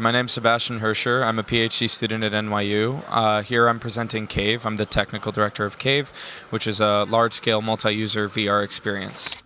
My name's Sebastian Herscher. I'm a PhD student at NYU. Uh, here I'm presenting Cave. I'm the technical director of Cave, which is a large scale multi user VR experience.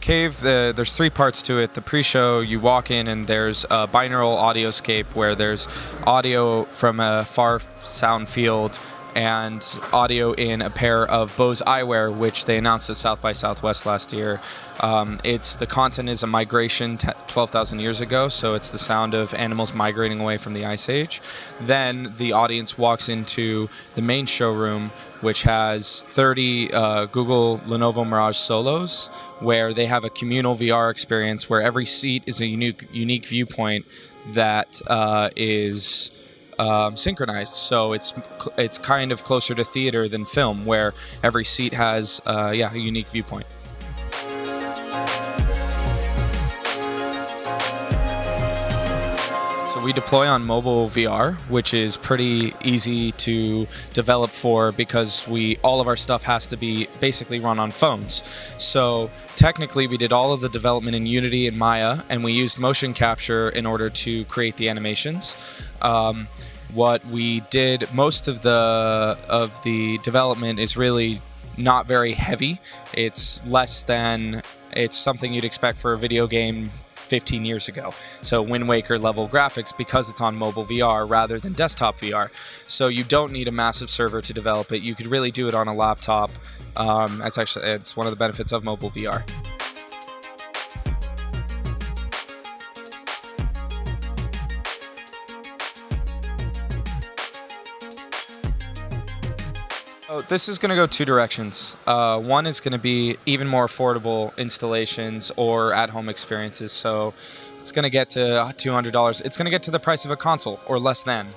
Cave, the, there's three parts to it. The pre-show, you walk in and there's a binaural audioscape where there's audio from a far sound field and audio in a pair of Bose eyewear, which they announced at South by Southwest last year. Um, it's the content is a migration 12,000 years ago, so it's the sound of animals migrating away from the ice age. Then the audience walks into the main showroom, which has 30 uh, Google Lenovo Mirage Solos, where they have a communal VR experience where every seat is a unique unique viewpoint that uh, is um, synchronized, so it's it's kind of closer to theater than film, where every seat has uh, yeah a unique viewpoint. So we deploy on mobile VR, which is pretty easy to develop for because we all of our stuff has to be basically run on phones. So technically we did all of the development in Unity and Maya, and we used motion capture in order to create the animations. Um, what we did most of the of the development is really not very heavy. It's less than it's something you'd expect for a video game 15 years ago. So Wind Waker level graphics because it's on mobile VR rather than desktop VR. So you don't need a massive server to develop it. You could really do it on a laptop. Um, that's actually it's one of the benefits of mobile VR. Oh, this is going to go two directions. Uh, one is going to be even more affordable installations or at-home experiences. So it's going to get to $200. It's going to get to the price of a console or less than,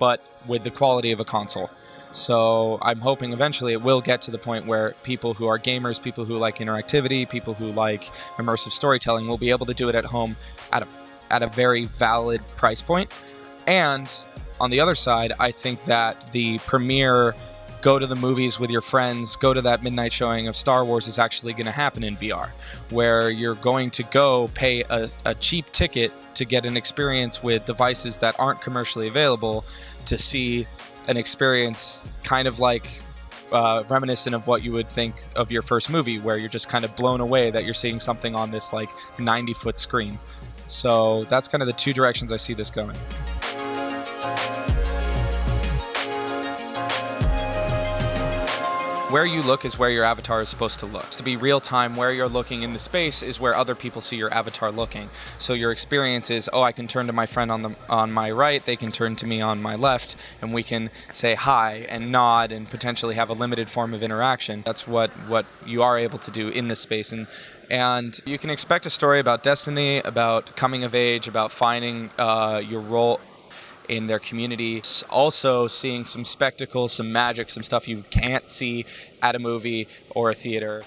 but with the quality of a console. So I'm hoping eventually it will get to the point where people who are gamers, people who like interactivity, people who like immersive storytelling will be able to do it at home at a, at a very valid price point. And on the other side, I think that the premiere go to the movies with your friends, go to that midnight showing of Star Wars is actually going to happen in VR, where you're going to go pay a, a, cheap ticket to get an experience with devices that aren't commercially available to see an experience kind of like uh, reminiscent of what you would think of your first movie, where you're just kind of blown away that you're seeing something on this like 90 foot screen. So that's kind of the two directions I see this going. Where you look is where your avatar is supposed to look. To be real time, where you're looking in the space is where other people see your avatar looking. So your experience is, oh, I can turn to my friend on the on my right, they can turn to me on my left, and we can say hi and nod and potentially have a limited form of interaction. That's what what you are able to do in this space and and you can expect a story about destiny, about coming of age, about finding uh, your role in their community. Also, seeing some spectacle, some magic, some stuff you can't see at a movie or a theater.